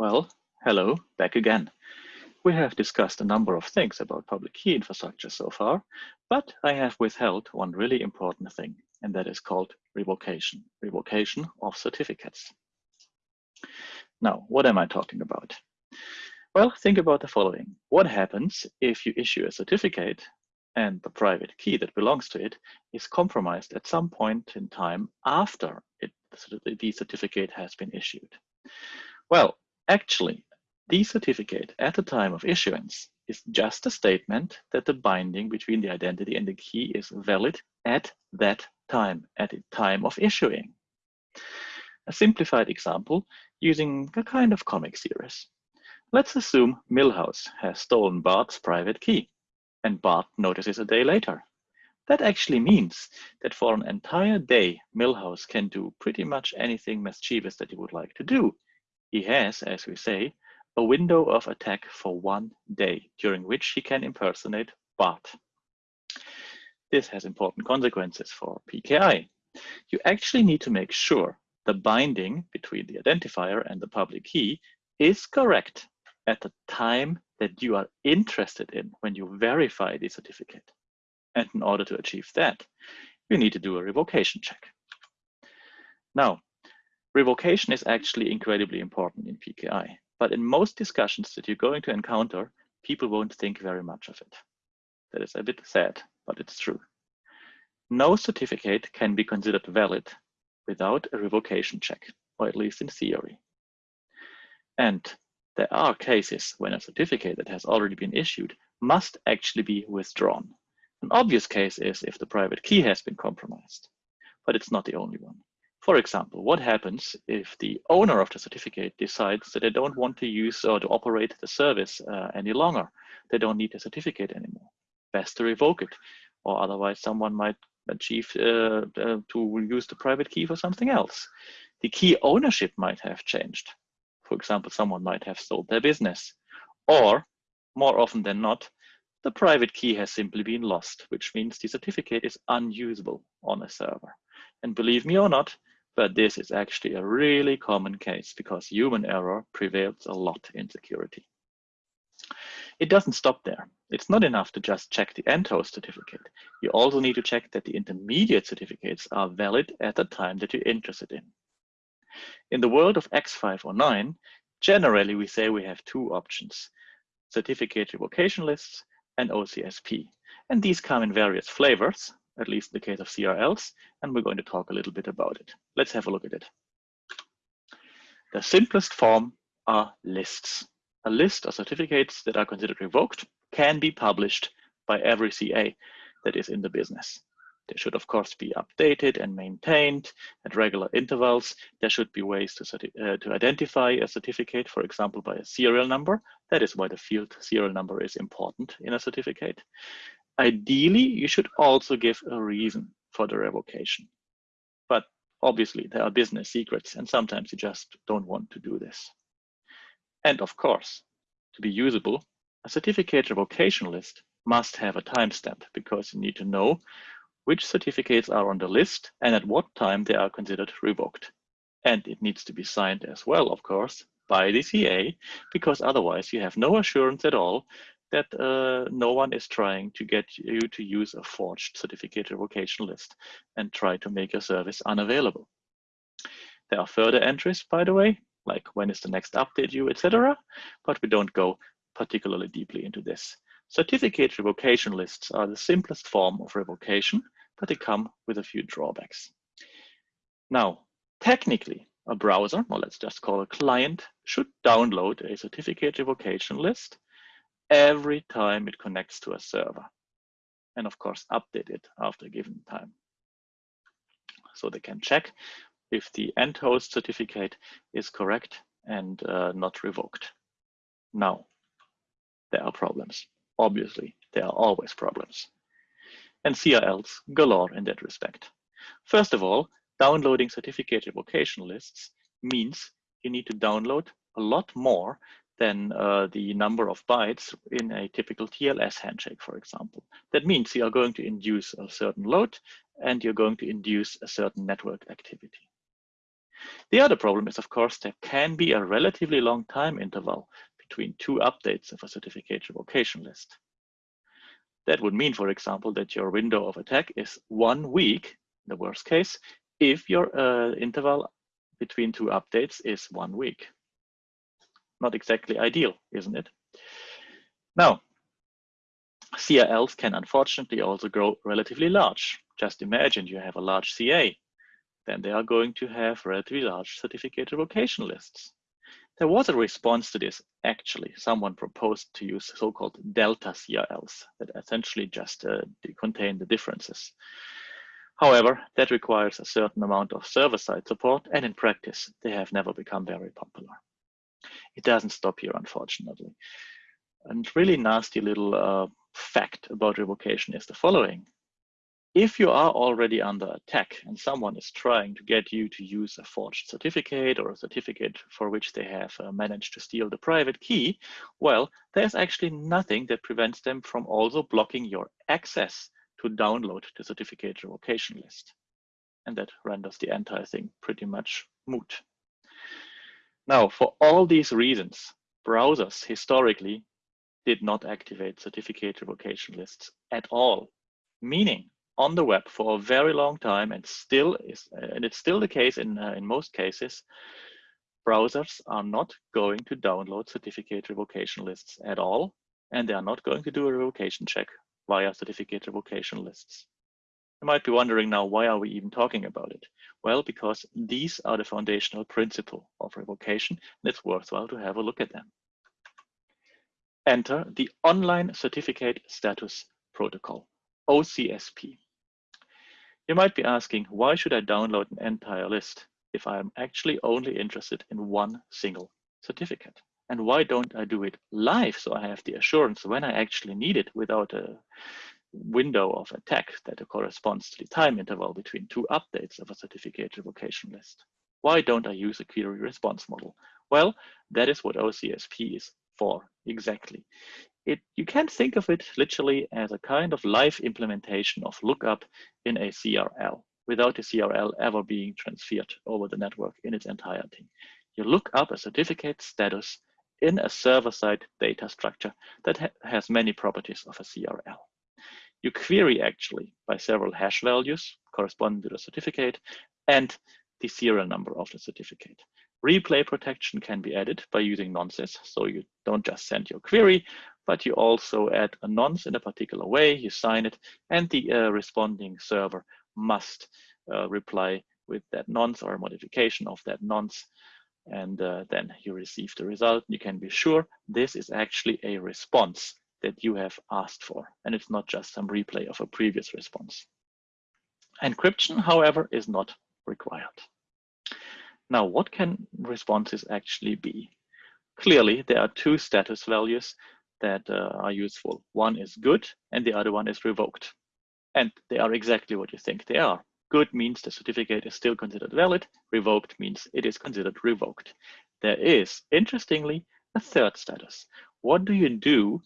Well, hello, back again. We have discussed a number of things about public key infrastructure so far, but I have withheld one really important thing, and that is called revocation, revocation of certificates. Now, what am I talking about? Well, think about the following. What happens if you issue a certificate and the private key that belongs to it is compromised at some point in time after it, the certificate has been issued? Well, Actually, the certificate at the time of issuance is just a statement that the binding between the identity and the key is valid at that time, at the time of issuing. A simplified example using a kind of comic series. Let's assume Milhouse has stolen Bart's private key and Bart notices a day later. That actually means that for an entire day, Milhouse can do pretty much anything mischievous that he would like to do he has, as we say, a window of attack for one day during which he can impersonate Bart. This has important consequences for PKI. You actually need to make sure the binding between the identifier and the public key is correct at the time that you are interested in when you verify the certificate. And in order to achieve that, you need to do a revocation check. Now, Revocation is actually incredibly important in PKI, but in most discussions that you're going to encounter, people won't think very much of it. That is a bit sad, but it's true. No certificate can be considered valid without a revocation check, or at least in theory. And there are cases when a certificate that has already been issued must actually be withdrawn. An obvious case is if the private key has been compromised, but it's not the only one. For example, what happens if the owner of the certificate decides that they don't want to use or to operate the service uh, any longer? They don't need the certificate anymore. Best to revoke it, or otherwise someone might achieve uh, uh, to use the private key for something else. The key ownership might have changed. For example, someone might have sold their business. Or, more often than not, the private key has simply been lost, which means the certificate is unusable on a server. And believe me or not, but this is actually a really common case because human error prevails a lot in security. It doesn't stop there. It's not enough to just check the end host certificate. You also need to check that the intermediate certificates are valid at the time that you're interested in. In the world of X509, generally we say we have two options, certificate revocation lists and OCSP. And these come in various flavors, at least in the case of CRLs, and we're going to talk a little bit about it. Let's have a look at it. The simplest form are lists. A list of certificates that are considered revoked can be published by every CA that is in the business. They should, of course, be updated and maintained at regular intervals. There should be ways to, uh, to identify a certificate, for example, by a serial number. That is why the field serial number is important in a certificate. Ideally, you should also give a reason for the revocation. But obviously, there are business secrets, and sometimes you just don't want to do this. And of course, to be usable, a certificate revocation list must have a timestamp because you need to know which certificates are on the list and at what time they are considered revoked. And it needs to be signed as well, of course, by the CA, because otherwise you have no assurance at all that uh, no one is trying to get you to use a forged certificate revocation list and try to make your service unavailable. There are further entries, by the way, like when is the next update due, etc. But we don't go particularly deeply into this. Certificate revocation lists are the simplest form of revocation, but they come with a few drawbacks. Now, technically, a browser, or let's just call a client, should download a certificate revocation list every time it connects to a server. And of course, update it after a given time. So they can check if the end host certificate is correct and uh, not revoked. Now, there are problems. Obviously, there are always problems. And CRLs galore in that respect. First of all, downloading certificate revocation lists means you need to download a lot more than uh, the number of bytes in a typical TLS handshake, for example. That means you are going to induce a certain load and you're going to induce a certain network activity. The other problem is, of course, there can be a relatively long time interval between two updates of a certificate revocation list. That would mean, for example, that your window of attack is one week, in the worst case, if your uh, interval between two updates is one week. Not exactly ideal, isn't it? Now, CRLs can unfortunately also grow relatively large. Just imagine you have a large CA, then they are going to have relatively large certificate revocation lists. There was a response to this, actually. Someone proposed to use so-called delta CRLs that essentially just uh, contain the differences. However, that requires a certain amount of server-side support, and in practice, they have never become very popular. It doesn't stop here, unfortunately. And really nasty little uh, fact about revocation is the following. If you are already under attack and someone is trying to get you to use a forged certificate or a certificate for which they have uh, managed to steal the private key, well, there's actually nothing that prevents them from also blocking your access to download the certificate revocation list. And that renders the entire thing pretty much moot. Now, for all these reasons, browsers historically did not activate certificate revocation lists at all, meaning on the web for a very long time and still is, and it's still the case in, uh, in most cases, browsers are not going to download certificate revocation lists at all, and they are not going to do a revocation check via certificate revocation lists. You might be wondering now, why are we even talking about it? Well, because these are the foundational principle of revocation, and it's worthwhile to have a look at them. Enter the Online Certificate Status Protocol, OCSP. You might be asking, why should I download an entire list if I'm actually only interested in one single certificate? And why don't I do it live so I have the assurance when I actually need it without a window of attack that corresponds to the time interval between two updates of a certificate revocation list? Why don't I use a query response model? Well, that is what OCSP is for exactly it, you can think of it literally as a kind of live implementation of lookup in a CRL without the CRL ever being transferred over the network in its entirety. You look up a certificate status in a server-side data structure that ha has many properties of a CRL. You query actually by several hash values corresponding to the certificate and the serial number of the certificate. Replay protection can be added by using nonces, so you don't just send your query, but you also add a nonce in a particular way, you sign it, and the uh, responding server must uh, reply with that nonce or a modification of that nonce, and uh, then you receive the result. You can be sure this is actually a response that you have asked for, and it's not just some replay of a previous response. Encryption, however, is not required. Now, what can responses actually be? Clearly, there are two status values that uh, are useful. One is good and the other one is revoked. And they are exactly what you think they are. Good means the certificate is still considered valid. Revoked means it is considered revoked. There is, interestingly, a third status. What do you do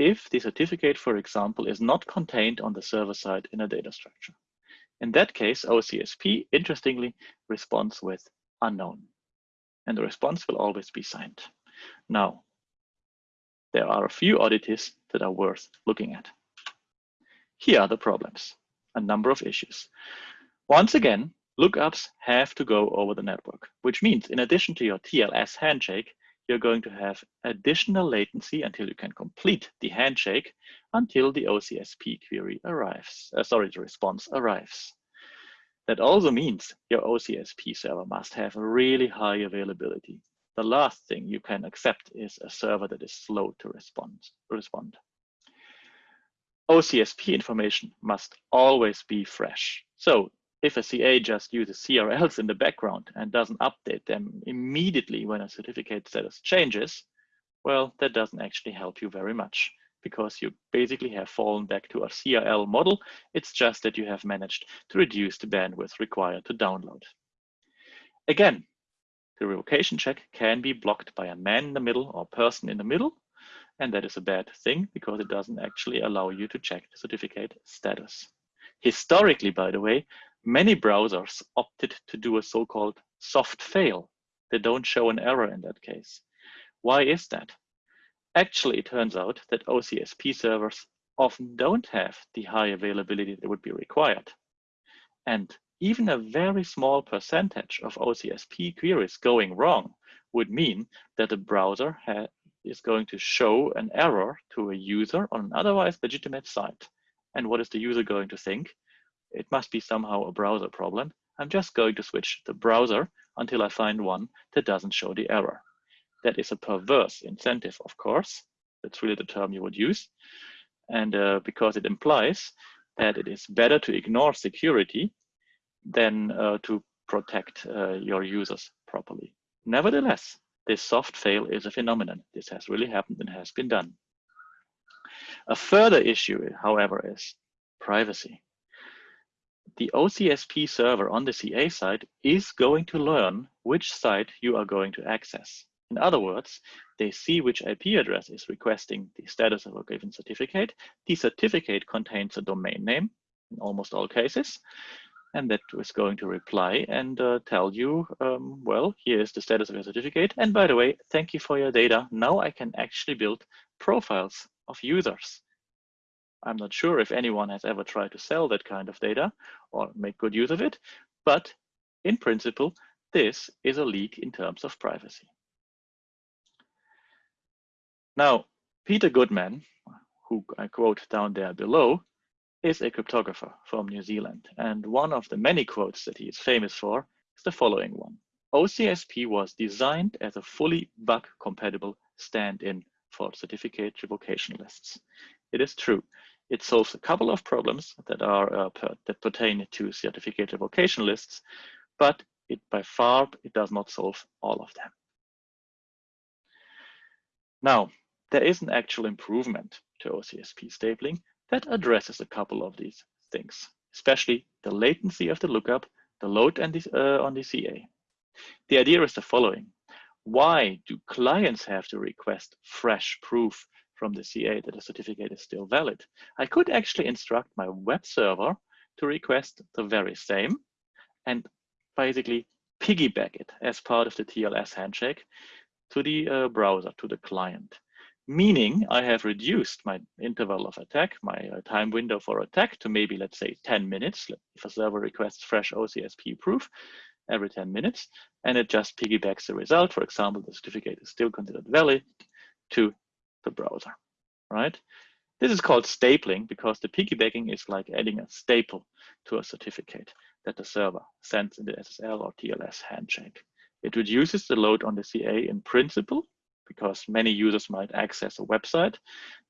if the certificate, for example, is not contained on the server side in a data structure? In that case, OCSP, interestingly, responds with unknown. And the response will always be signed. Now, there are a few oddities that are worth looking at. Here are the problems, a number of issues. Once again, lookups have to go over the network, which means in addition to your TLS handshake, you're going to have additional latency until you can complete the handshake until the OCSP query arrives, uh, sorry, the response arrives. That also means your OCSP server must have a really high availability the last thing you can accept is a server that is slow to respond. respond. OCSP information must always be fresh. So if a CA just uses CRLs in the background and doesn't update them immediately when a certificate status changes, well, that doesn't actually help you very much because you basically have fallen back to a CRL model. It's just that you have managed to reduce the bandwidth required to download. Again, the revocation check can be blocked by a man in the middle or person in the middle. And that is a bad thing because it doesn't actually allow you to check the certificate status. Historically, by the way, many browsers opted to do a so-called soft fail. They don't show an error in that case. Why is that? Actually, it turns out that OCSP servers often don't have the high availability that would be required. And even a very small percentage of OCSP queries going wrong would mean that the browser is going to show an error to a user on an otherwise legitimate site. And what is the user going to think? It must be somehow a browser problem. I'm just going to switch the browser until I find one that doesn't show the error. That is a perverse incentive, of course. That's really the term you would use. And uh, because it implies that it is better to ignore security than uh, to protect uh, your users properly. Nevertheless, this soft fail is a phenomenon. This has really happened and has been done. A further issue, however, is privacy. The OCSP server on the CA side is going to learn which site you are going to access. In other words, they see which IP address is requesting the status of a given certificate. The certificate contains a domain name in almost all cases and that is going to reply and uh, tell you, um, well, here is the status of your certificate. And by the way, thank you for your data. Now I can actually build profiles of users. I'm not sure if anyone has ever tried to sell that kind of data or make good use of it, but in principle, this is a leak in terms of privacy. Now, Peter Gutmann, who I quote down there below, is a cryptographer from New Zealand. And one of the many quotes that he is famous for is the following one. OCSP was designed as a fully bug compatible stand-in for certificate revocation lists. It is true. It solves a couple of problems that are uh, per, that pertain to certificate revocation lists, but it by far it does not solve all of them. Now, there is an actual improvement to OCSP stapling that addresses a couple of these things, especially the latency of the lookup, the load and the, uh, on the CA. The idea is the following. Why do clients have to request fresh proof from the CA that a certificate is still valid? I could actually instruct my web server to request the very same and basically piggyback it as part of the TLS handshake to the uh, browser, to the client meaning I have reduced my interval of attack, my uh, time window for attack to maybe, let's say 10 minutes. If a server requests fresh OCSP proof every 10 minutes, and it just piggybacks the result. For example, the certificate is still considered valid to the browser, right? This is called stapling because the piggybacking is like adding a staple to a certificate that the server sends in the SSL or TLS handshake. It reduces the load on the CA in principle because many users might access a website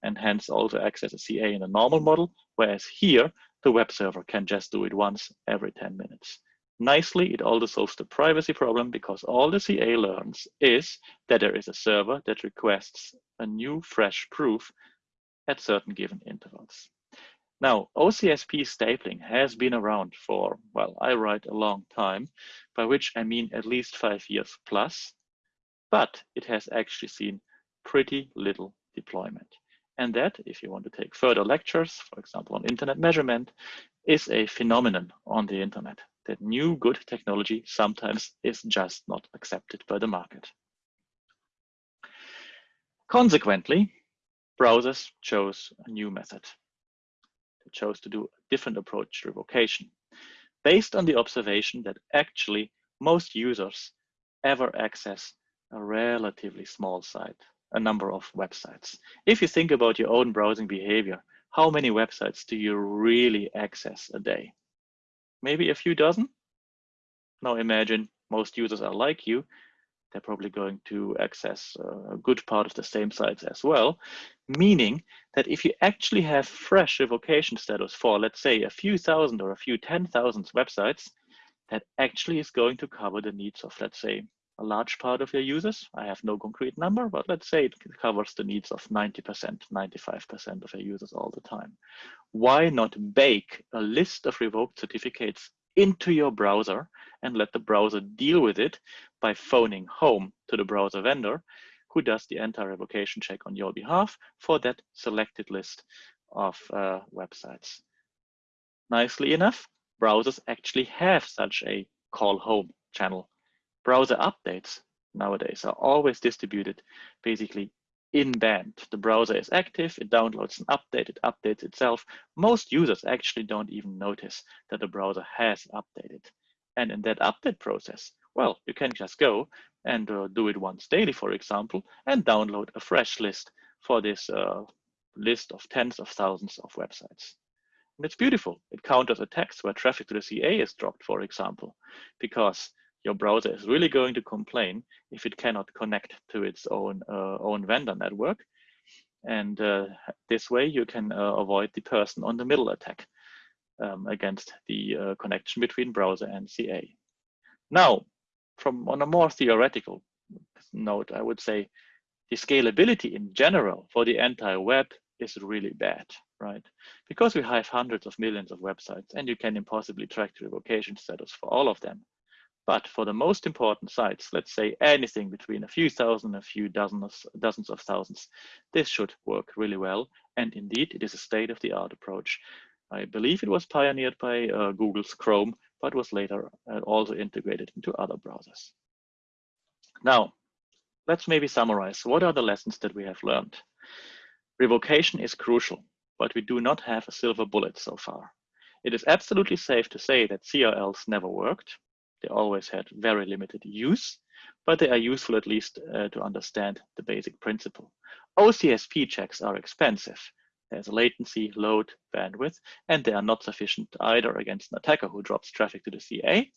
and hence also access a CA in a normal model, whereas here, the web server can just do it once every 10 minutes. Nicely, it also solves the privacy problem because all the CA learns is that there is a server that requests a new fresh proof at certain given intervals. Now, OCSP stapling has been around for, well, I write a long time, by which I mean at least five years plus, but it has actually seen pretty little deployment. And that, if you want to take further lectures, for example, on internet measurement, is a phenomenon on the internet that new good technology sometimes is just not accepted by the market. Consequently, browsers chose a new method. They chose to do a different approach to revocation based on the observation that actually most users ever access a relatively small site, a number of websites. If you think about your own browsing behavior, how many websites do you really access a day? Maybe a few dozen? Now imagine most users are like you. They're probably going to access uh, a good part of the same sites as well, meaning that if you actually have fresh revocation status for, let's say, a few thousand or a few 10,000 websites, that actually is going to cover the needs of, let's say, a large part of your users. I have no concrete number, but let's say it covers the needs of 90%, 95% of your users all the time. Why not bake a list of revoked certificates into your browser and let the browser deal with it by phoning home to the browser vendor who does the anti-revocation check on your behalf for that selected list of uh, websites. Nicely enough, browsers actually have such a call home channel browser updates nowadays are always distributed basically in band. The browser is active, it downloads an update, it updates itself. Most users actually don't even notice that the browser has updated. And in that update process, well, you can just go and uh, do it once daily, for example, and download a fresh list for this uh, list of tens of thousands of websites. And it's beautiful. It counters attacks where traffic to the CA is dropped, for example, because your browser is really going to complain if it cannot connect to its own uh, own vendor network. And uh, this way you can uh, avoid the person on the middle attack um, against the uh, connection between browser and CA. Now, from on a more theoretical note, I would say the scalability in general for the entire web is really bad, right? Because we have hundreds of millions of websites and you can impossibly track the revocation status for all of them. But for the most important sites, let's say anything between a few thousand, and a few dozens, dozens of thousands, this should work really well. And indeed, it is a state-of-the-art approach. I believe it was pioneered by uh, Google's Chrome, but was later uh, also integrated into other browsers. Now, let's maybe summarize. What are the lessons that we have learned? Revocation is crucial, but we do not have a silver bullet so far. It is absolutely safe to say that CRLs never worked. They always had very limited use, but they are useful at least uh, to understand the basic principle. OCSP checks are expensive. There's a latency, load, bandwidth, and they are not sufficient either against an attacker who drops traffic to the CA.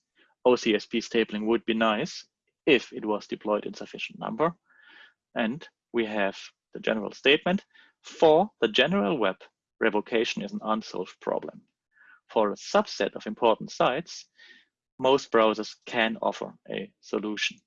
OCSP stapling would be nice if it was deployed in sufficient number. And we have the general statement. For the general web, revocation is an unsolved problem. For a subset of important sites, most browsers can offer a solution.